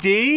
D.